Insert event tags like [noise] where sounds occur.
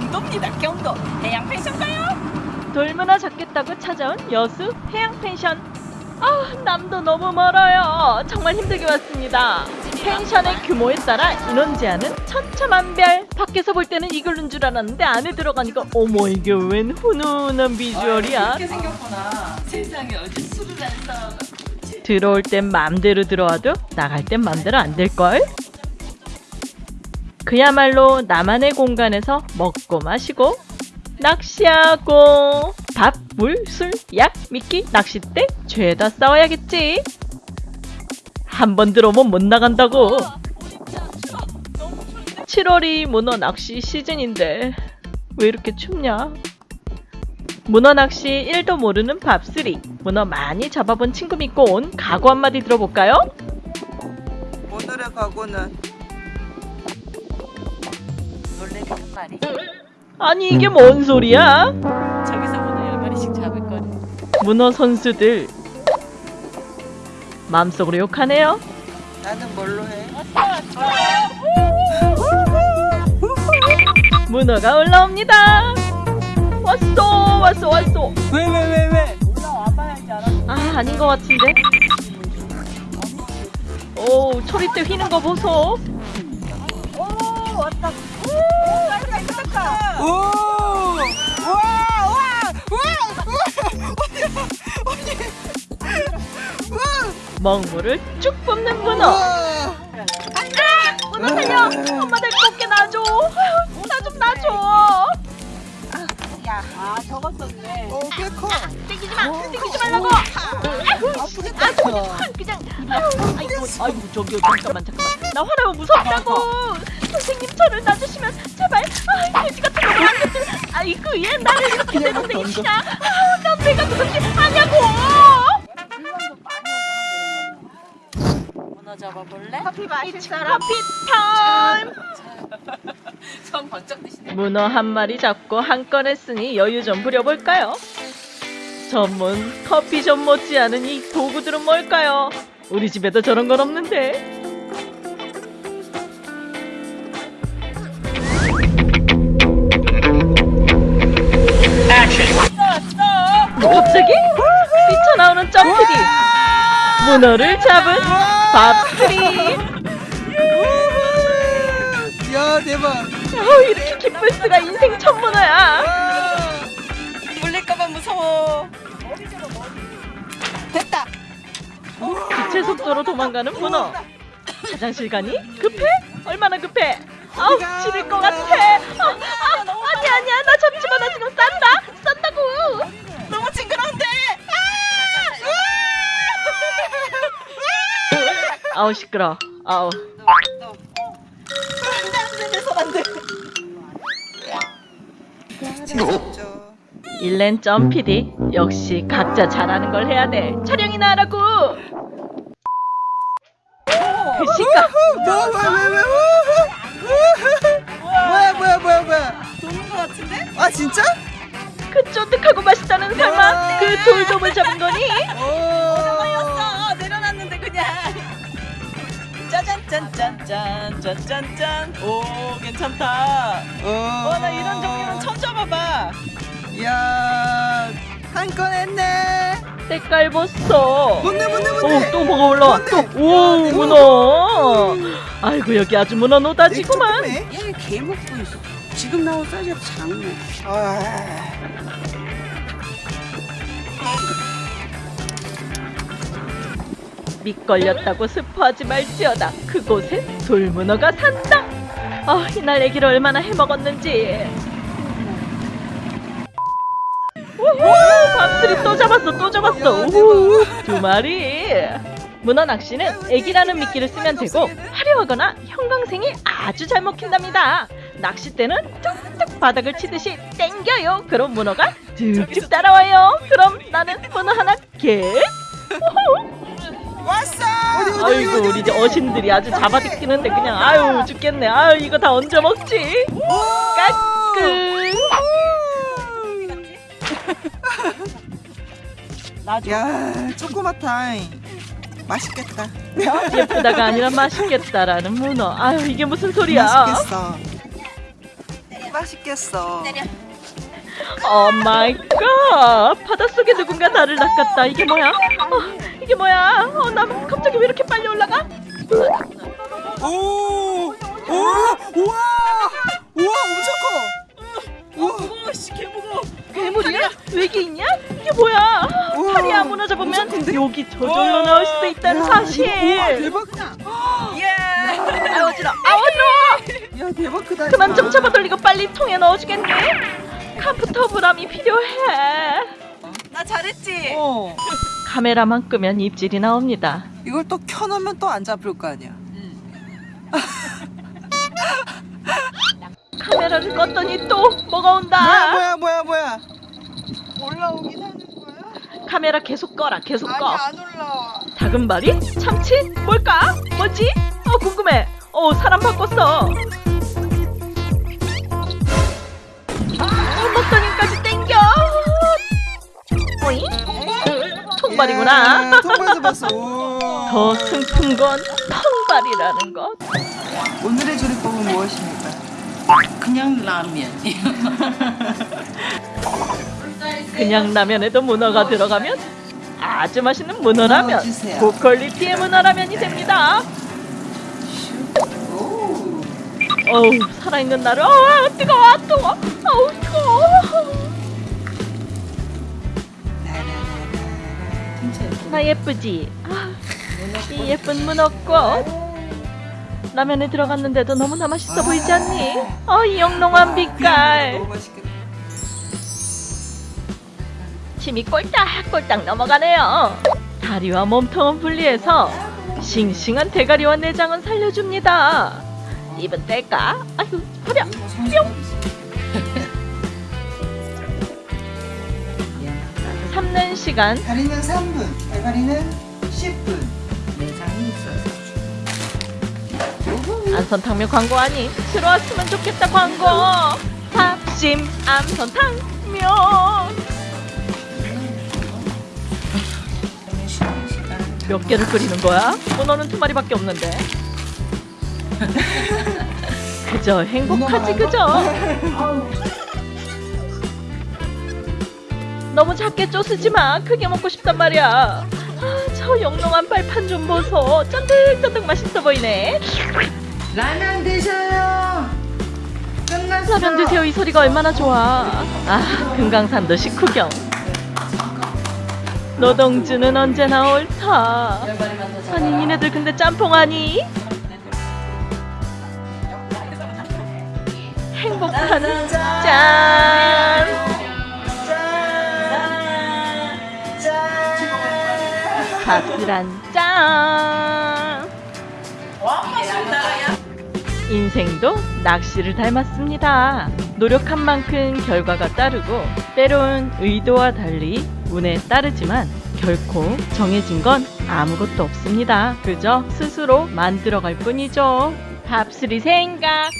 경도입니다 경도. 해양 펜션 가요. 돌문화 잡겠다고 찾아온 여수 해양 펜션. 아 남도 너무 멀어요. 정말 힘들게 왔습니다. 펜션의 규모에 따라 인원 제한은 천차만별. 밖에서 볼 때는 이걸로인 줄 알았는데 안에 들어가니까 어머 이게 웬 훈훈한 비주얼이야. 아, 이렇게 생겼구나. 세상에 어디 술을 안 들어올 땐 맘대로 들어와도 나갈 땐 맘대로 안 될걸? 그야말로 나만의 공간에서 먹고 마시고 낚시하고 밥, 물, 술, 약, 미끼, 낚싯대 죄다 싸워야겠지. 한 번 들어오면 못 나간다고. 7월이 문어 낚시 시즌인데 왜 이렇게 춥냐? 문어 낚시 1도 모르는 밥쓰리. 문어 많이 잡아본 친구 믿고 온 각오 한마디 들어볼까요? 오늘의 각오는 놀래미 한 마리. 아니 이게 뭔 소리야? 저기서 문어 열 마리씩 잡을 거니. 문어 선수들 마음속으로 욕하네요. 나는 뭘로 해? 문어가 올라옵니다. 왔어 왔어 왔어. 왜 왜 왜 왜? 아 아닌 것 같은데. 오 초리 때 휘는 거 보소. 오! 와! 와! 먹물을 쭉 뿜는 문어. 와! 문어 살려. 엄마 내 꽃게 놔줘. 나 좀 놔줘. 아 저거 썼네. 어, 꽤 커. 땡기지 마. 땡기지 말라고. 아프겠다. 아 그냥 그냥 아이고 아이고 저기요 잠깐만 잠깐만 나 화나면 무섭다고 선생님 저를 놔주시면 제발 아 돼지 같은 거 안겠들 아이고 얘 나를 이렇게 내놓는 이시냐 아난 내가 그렇게 하냐고! 문어 잡아볼래? 커피 마실 사람. 커피 타임. 손 번쩍 드시네. 문어 한 마리 잡고 한 건 했으니 여유 좀 부려볼까요? 전문 커피숍 못지않은 이 도구들은 뭘까요? 우리 집에도 저런 건 없는데 갑자기? 뛰쳐나오는 점프기. 문어를 잡은 밥스리 야, 대박. 어, 이렇게 기쁠 수가 인생 첫 문어야. 물릴까봐 무서워. 됐다. 빛의 속도로 도망가는 문어. 화장실 가니? 급해? 얼마나 급해? 아우 지릴 것 같아 아, 아우 시끄러 아우. 일렌 점 PD 역시 각자 잘하는 걸 해야 돼 촬영이나 하라고 그 시각 뭐, 왜, 왜, 왜? 뭐야, 뭐야, 뭐야, 뭐야? 도는 거 같은데? 아, 진짜? 그 쫀득하고 맛있다는 설마 그 돌돔을 잡은 거니? 짠짠짠 짠짠짠. 오 괜찮다. 오. 와나 이런 종류는 처음 잡아봐. 야, 한 건 했네. 색깔 봤어 뭔데, 뭔데, 뭔데? 오, 또 뭐가 올라와. 또, 뭔데? 오, 야, 대박. 문어. 아이고, 여기 아주 문어 노다지구만. 얘개 먹고 있어. 지금 나온 사이즈가 작네. 아, 밑걸렸다고 스포하지 말지어다. 그곳에 돌문어가 산다. 아, 이날 애기를 얼마나 해먹었는지. 우후, 밥들이 또 잡았어, 또 잡았어. 야, 우후, 두 마리. 문어 낚시는 애기라는 미끼를 쓰면 되고 화려하거나 형광색이 아주 잘 먹힌답니다. 낚싯대는 뚝뚝 바닥을 치듯이 땡겨요. 그럼 문어가 툭툭 따라와요. 그럼 나는 문어 하나 겟. 우후. 왔어. 아이고 우리 이제? 어신들이 아주 잡아뜯기는데 그냥 아유 죽겠네. 아유 이거 다 얹어 먹지? 까꿍! 야, 초코마타임. 맛있겠다. 예쁘다가 아니라 맛있겠다라는 문어. 아유 이게 무슨 소리야? 맛있겠어. 맛있겠어. 오 마이 갓! 바닷속에 누군가 나를 낚았다. 이게 뭐야? 어, 이게 뭐야 어, 나 갑자기 왜 이렇게 빨리 올라가 오! 오! 우와! 우와 엄청 커! 우와! 오씨 개무거. 괴물이야? 외계 있냐? 이게 뭐야 우와, 팔이야 무너져 보면? 여기 저절로 나올 수도 있다는 야, 사실 이거, 우와 대박! 예. 아 어지러 아 어지러 야 대박 크다 그만 좀 이거. 잡아 돌리고 빨리 통에 넣어주겠니 카프터 브람이 필요해 나 잘했지. 어 카메라만 끄면 입질이 나옵니다 이걸 또 켜놓으면 또 안 잡힐 거 아니야 카메라를 껐더니 또 뭐가 온다 뭐야 뭐야 뭐야 뭐야 올라오긴 하는 거야? 카메라 계속 꺼라 계속 아니 꺼안 올라와 다금바리? 참치? 뭘까? 뭐지? 어 궁금해 어 사람 바꿨어 통발이구나 야, 통발에서 봤어 오. 더 슬픈 건 통발이라는 것 오늘의 조리법은 무엇입니까? 그냥 라면. [laughs] 그냥 라면에도 문어가 들어가면 아주 맛있는 문어라면 넣어주세요. 고퀄리티의 문어라면이 됩니다 오. 어우 살아있는 나를 어 뜨거워 뜨거워 어우 뜨거워 나 예쁘지? 아, 이 예쁜 문어꽃 라면에 들어갔는데도 너무나 맛있어 보이지 않니? 어, 이 영롱한 빛깔 침이 꼴딱꼴딱 넘어가네요 다리와 몸통은 분리해서 싱싱한 대가리와 내장은 살려줍니다 입은 뗄까? 아유 버려 뿅 삶는 시간. 다리는 3분 대가리는 10분. 내장이 있어서. 안선탕면 광고 아니? 들어왔으면 좋겠다 광고. 밥심 안선탕면. 몇 개를 끓이는 거야? 문어는 두 마리밖에 없는데. [laughs] 그저 행복하지 그저 너무 작게 쪼쓰지 마. 크게 먹고 싶단 말이야. 아, 저 영롱한 발판 좀 보소 쫀득쫀득 맛있어 보이네. 라면 드셔요. 끝났어. 라면 드세요. 이 소리가 얼마나 좋아. 아 금강산도 식후경. 노동주는 언제나 옳다 아니 니네들 근데 짬뽕하니? 행복한 짠 밥술 한짠 인생도 낚시를 닮았습니다. 노력한 만큼 결과가 따르고 때론 의도와 달리 운에 따르지만 결코 정해진 건 아무것도 없습니다. 그저 스스로 만들어갈 뿐이죠. 밥술이 생각.